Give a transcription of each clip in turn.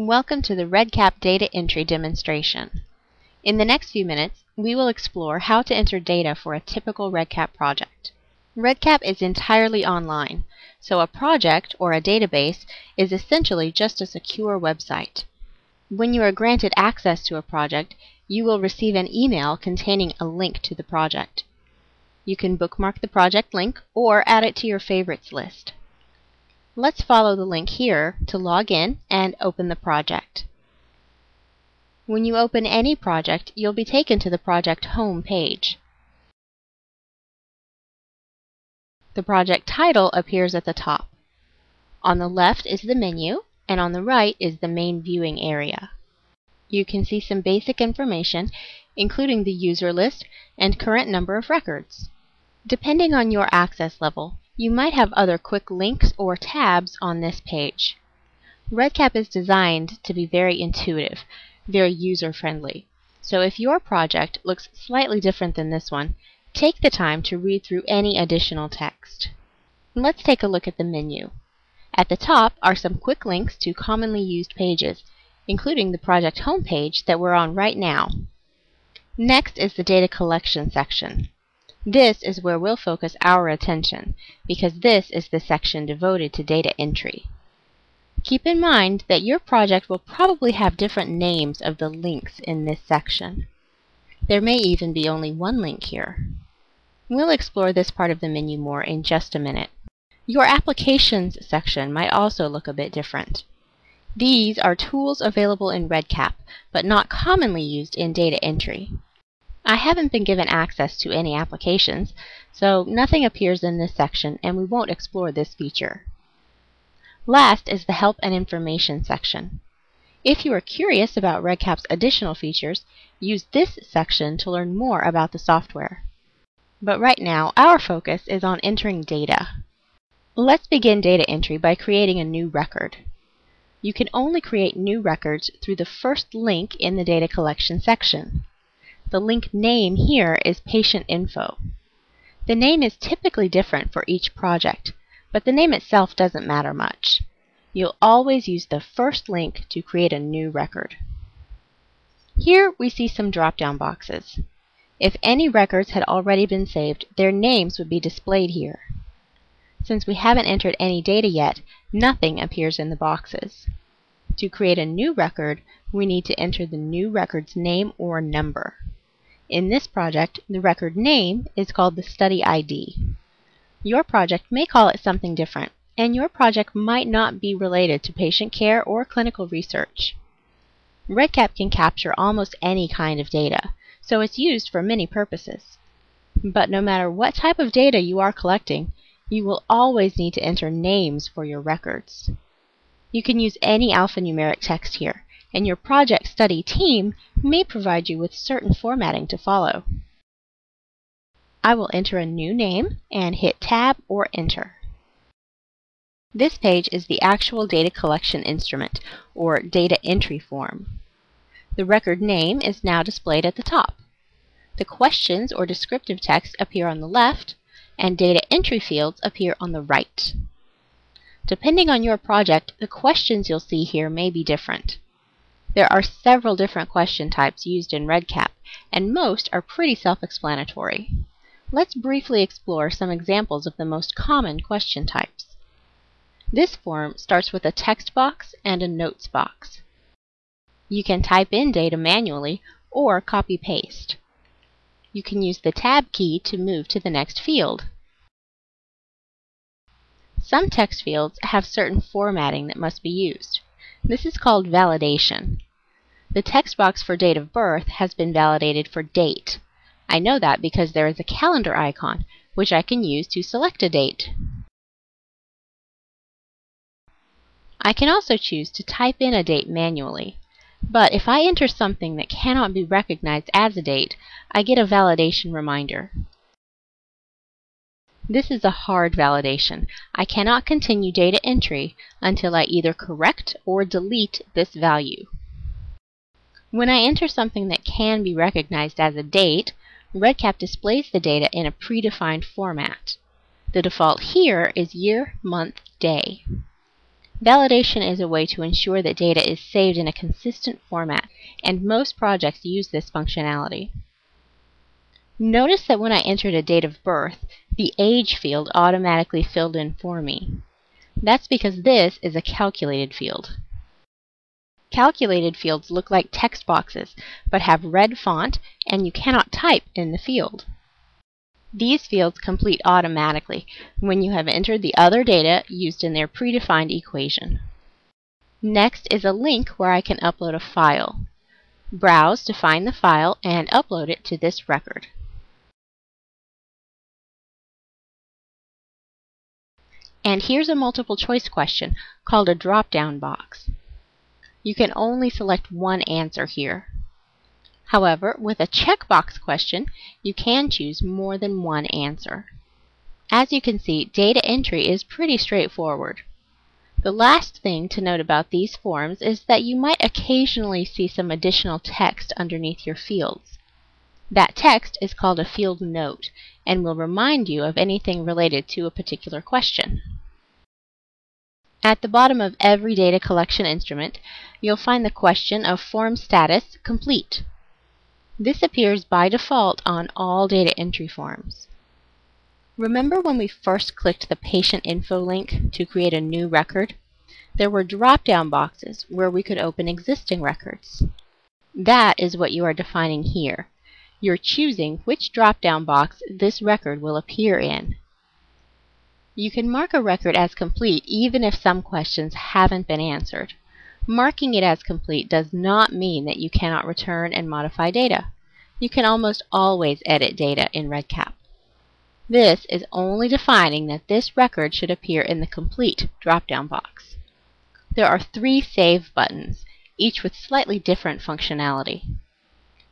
Welcome to the REDCap data entry demonstration. In the next few minutes, we will explore how to enter data for a typical REDCap project. REDCap is entirely online, so a project or a database is essentially just a secure website. When you are granted access to a project, you will receive an email containing a link to the project. You can bookmark the project link or add it to your favorites list. Let's follow the link here to log in and open the project. When you open any project, you'll be taken to the project home page. The project title appears at the top. On the left is the menu, and on the right is the main viewing area. You can see some basic information, including the user list and current number of records. Depending on your access level, you might have other quick links or tabs on this page. REDCap is designed to be very intuitive, very user-friendly. So if your project looks slightly different than this one, take the time to read through any additional text. Let's take a look at the menu. At the top are some quick links to commonly used pages, including the project homepage that we're on right now. Next is the data collection section. This is where we'll focus our attention, because this is the section devoted to data entry. Keep in mind that your project will probably have different names of the links in this section. There may even be only one link here. We'll explore this part of the menu more in just a minute. Your Applications section might also look a bit different. These are tools available in REDCap, but not commonly used in data entry. I haven't been given access to any applications, so nothing appears in this section and we won't explore this feature. Last is the Help and Information section. If you are curious about REDCap's additional features, use this section to learn more about the software. But right now, our focus is on entering data. Let's begin data entry by creating a new record. You can only create new records through the first link in the data collection section. The link name here is patient info. The name is typically different for each project, but the name itself doesn't matter much. You'll always use the first link to create a new record. Here we see some drop-down boxes. If any records had already been saved, their names would be displayed here. Since we haven't entered any data yet, nothing appears in the boxes. To create a new record, we need to enter the new record's name or number. In this project, the record name is called the study ID. Your project may call it something different, and your project might not be related to patient care or clinical research. REDCap can capture almost any kind of data, so it's used for many purposes. But no matter what type of data you are collecting, you will always need to enter names for your records. You can use any alphanumeric text here, and your project study team may provide you with certain formatting to follow. I will enter a new name and hit Tab or Enter. This page is the actual data collection instrument, or data entry form. The record name is now displayed at the top. The questions or descriptive text appear on the left, and data entry fields appear on the right. Depending on your project, the questions you'll see here may be different. There are several different question types used in REDCap, and most are pretty self-explanatory. Let's briefly explore some examples of the most common question types. This form starts with a text box and a notes box. You can type in data manually or copy-paste. You can use the Tab key to move to the next field. Some text fields have certain formatting that must be used. This is called validation. The text box for date of birth has been validated for date. I know that because there is a calendar icon, which I can use to select a date. I can also choose to type in a date manually. But if I enter something that cannot be recognized as a date, I get a validation reminder. This is a hard validation. I cannot continue data entry until I either correct or delete this value. When I enter something that can be recognized as a date, REDCap displays the data in a predefined format. The default here is year, month, day. Validation is a way to ensure that data is saved in a consistent format, and most projects use this functionality. Notice that when I entered a date of birth, the age field automatically filled in for me. That's because this is a calculated field. Calculated fields look like text boxes, but have red font, and you cannot type in the field. These fields complete automatically when you have entered the other data used in their predefined equation. Next is a link where I can upload a file. Browse to find the file and upload it to this record. And here's a multiple choice question called a drop-down box. You can only select one answer here. However, with a checkbox question, you can choose more than one answer. As you can see, data entry is pretty straightforward. The last thing to note about these forms is that you might occasionally see some additional text underneath your fields. That text is called a field note and will remind you of anything related to a particular question. At the bottom of every data collection instrument, you'll find the question of form status complete. This appears by default on all data entry forms. Remember when we first clicked the patient info link to create a new record? There were drop-down boxes where we could open existing records. That is what you are defining here. You're choosing which drop-down box this record will appear in. You can mark a record as complete even if some questions haven't been answered. Marking it as complete does not mean that you cannot return and modify data. You can almost always edit data in REDCap. This is only defining that this record should appear in the Complete drop-down box. There are three Save buttons, each with slightly different functionality.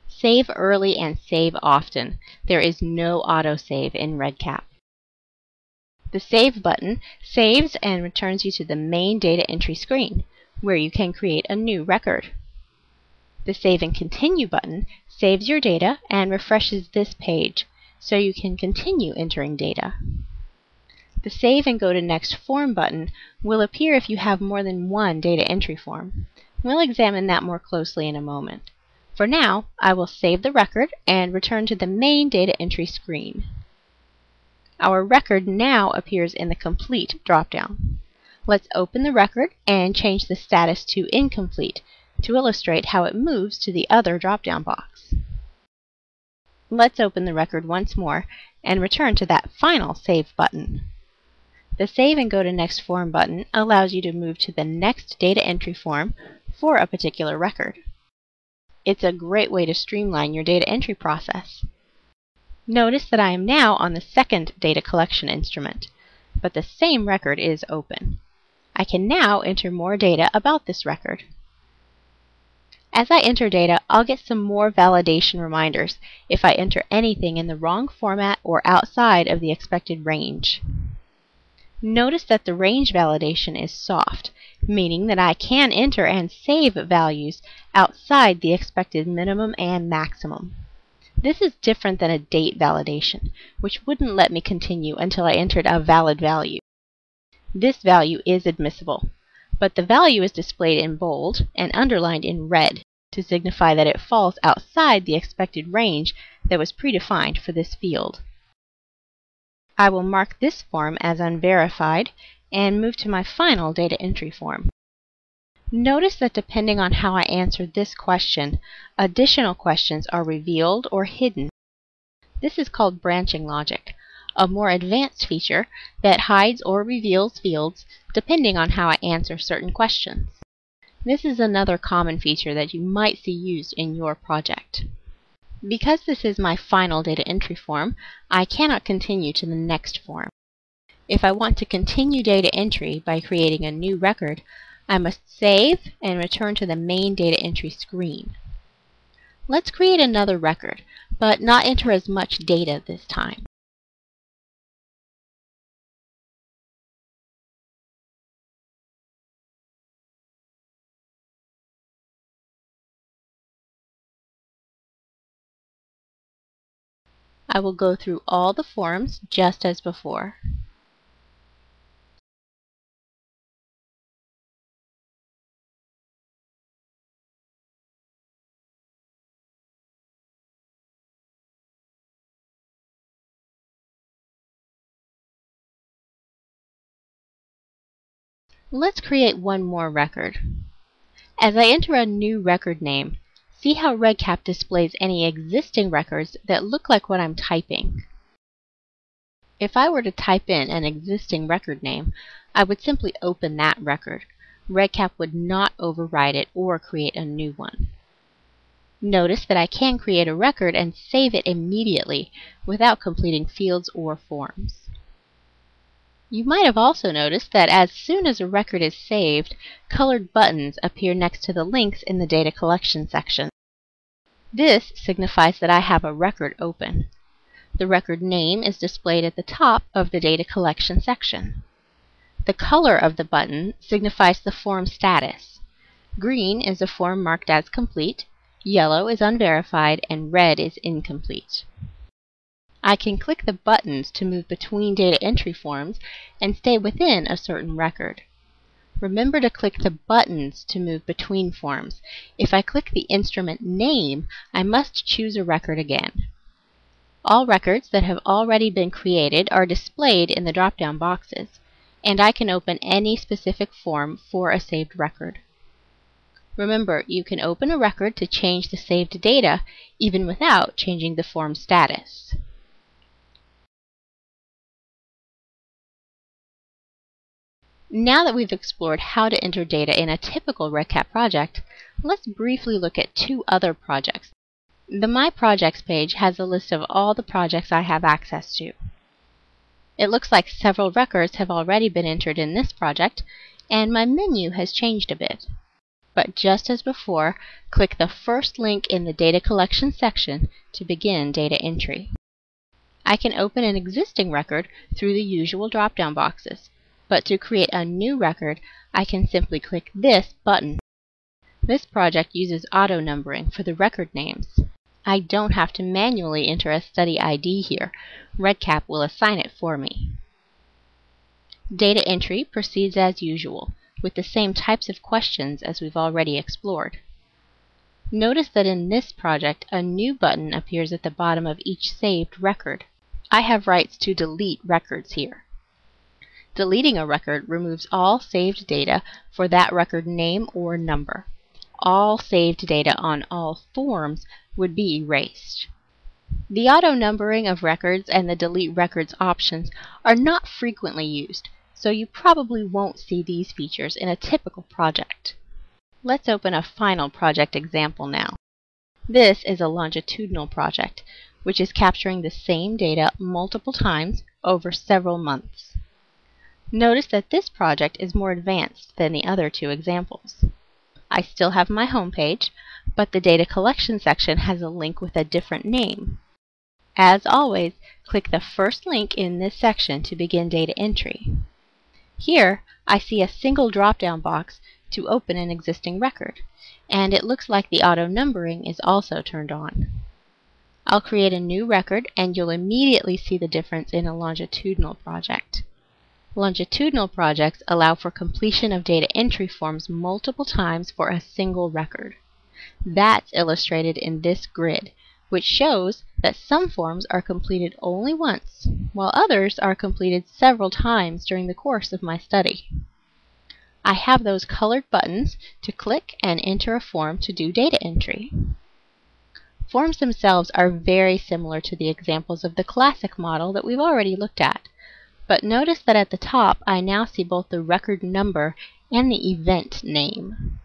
Save early and save often. There is no autosave in REDCap. The Save button saves and returns you to the main data entry screen where you can create a new record. The Save and Continue button saves your data and refreshes this page so you can continue entering data. The Save and Go to Next Form button will appear if you have more than one data entry form. We'll examine that more closely in a moment. For now, I will save the record and return to the main data entry screen. Our record now appears in the Complete dropdown. Let's open the record and change the status to incomplete to illustrate how it moves to the other drop-down box. Let's open the record once more and return to that final Save button. The Save and Go to Next Form button allows you to move to the next data entry form for a particular record. It's a great way to streamline your data entry process. Notice that I am now on the second data collection instrument, but the same record is open. I can now enter more data about this record. As I enter data, I'll get some more validation reminders if I enter anything in the wrong format or outside of the expected range. Notice that the range validation is soft, meaning that I can enter and save values outside the expected minimum and maximum. This is different than a date validation, which wouldn't let me continue until I entered a valid value. This value is admissible, but the value is displayed in bold and underlined in red to signify that it falls outside the expected range that was predefined for this field. I will mark this form as unverified and move to my final data entry form. Notice that depending on how I answer this question, additional questions are revealed or hidden. This is called branching logic a more advanced feature that hides or reveals fields depending on how I answer certain questions. This is another common feature that you might see used in your project. Because this is my final data entry form, I cannot continue to the next form. If I want to continue data entry by creating a new record, I must save and return to the main data entry screen. Let's create another record, but not enter as much data this time. I will go through all the forms just as before. Let's create one more record. As I enter a new record name, see how REDCap displays any existing records that look like what I'm typing. If I were to type in an existing record name, I would simply open that record. REDCap would not override it or create a new one. Notice that I can create a record and save it immediately without completing fields or forms. You might have also noticed that as soon as a record is saved, colored buttons appear next to the links in the data collection section. This signifies that I have a record open. The record name is displayed at the top of the data collection section. The color of the button signifies the form status. Green is a form marked as complete, yellow is unverified, and red is incomplete. I can click the buttons to move between data entry forms and stay within a certain record. Remember to click the buttons to move between forms. If I click the instrument name, I must choose a record again. All records that have already been created are displayed in the drop-down boxes, and I can open any specific form for a saved record. Remember, you can open a record to change the saved data even without changing the form status. Now that we've explored how to enter data in a typical REDCap project, let's briefly look at two other projects. The My Projects page has a list of all the projects I have access to. It looks like several records have already been entered in this project, and my menu has changed a bit. But just as before, click the first link in the Data Collection section to begin data entry. I can open an existing record through the usual drop-down boxes, but to create a new record, I can simply click this button. This project uses auto numbering for the record names. I don't have to manually enter a study ID here. REDCap will assign it for me. Data entry proceeds as usual, with the same types of questions as we've already explored. Notice that in this project, a new button appears at the bottom of each saved record. I have rights to delete records here. Deleting a record removes all saved data for that record name or number. All saved data on all forms would be erased. The auto numbering of records and the delete records options are not frequently used, so you probably won't see these features in a typical project. Let's open a final project example now. This is a longitudinal project, which is capturing the same data multiple times over several months. Notice that this project is more advanced than the other two examples. I still have my home page, but the data collection section has a link with a different name. As always, click the first link in this section to begin data entry. Here, I see a single drop-down box to open an existing record, and it looks like the auto numbering is also turned on. I'll create a new record and you'll immediately see the difference in a longitudinal project. Longitudinal projects allow for completion of data entry forms multiple times for a single record. That's illustrated in this grid, which shows that some forms are completed only once, while others are completed several times during the course of my study. I have those colored buttons to click and enter a form to do data entry. Forms themselves are very similar to the examples of the classic model that we've already looked at. But notice that at the top I now see both the record number and the event name.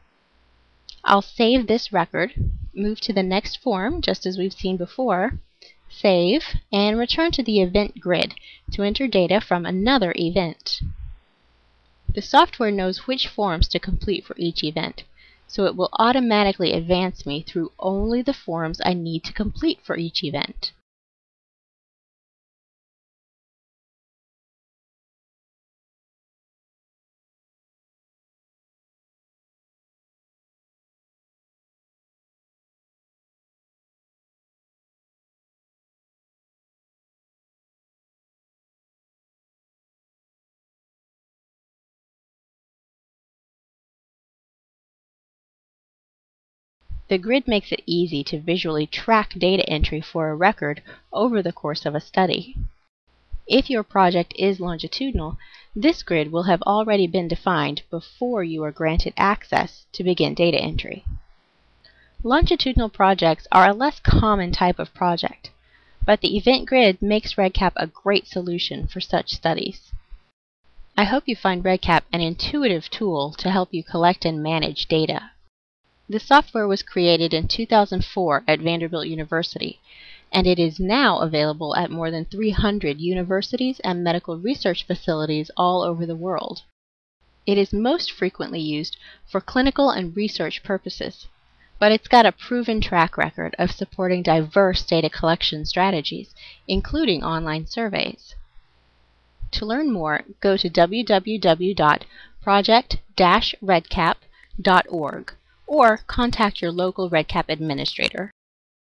I'll save this record, move to the next form just as we've seen before, save, and return to the event grid to enter data from another event. The software knows which forms to complete for each event, so it will automatically advance me through only the forms I need to complete for each event. The grid makes it easy to visually track data entry for a record over the course of a study. If your project is longitudinal, This grid will have already been defined before you are granted access to begin data entry. Longitudinal projects are a less common type of project, but the event grid makes REDCap a great solution for such studies. I hope you find REDCap an intuitive tool to help you collect and manage data. The software was created in 2004 at Vanderbilt University, and it is now available at more than 300 universities and medical research facilities all over the world. It is most frequently used for clinical and research purposes, but it's got a proven track record of supporting diverse data collection strategies, including online surveys. To learn more, go to www.project-redcap.org or contact your local REDCap administrator.